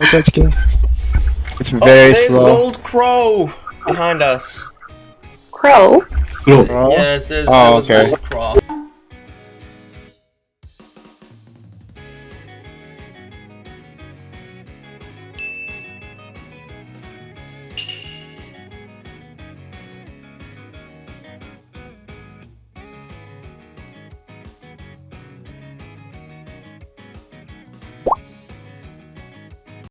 Watch out, King. It's oh, very Oh, there's slow. Gold Crow behind us. Crow? Look, Yes, there's Oh, there okay. Gold Crow.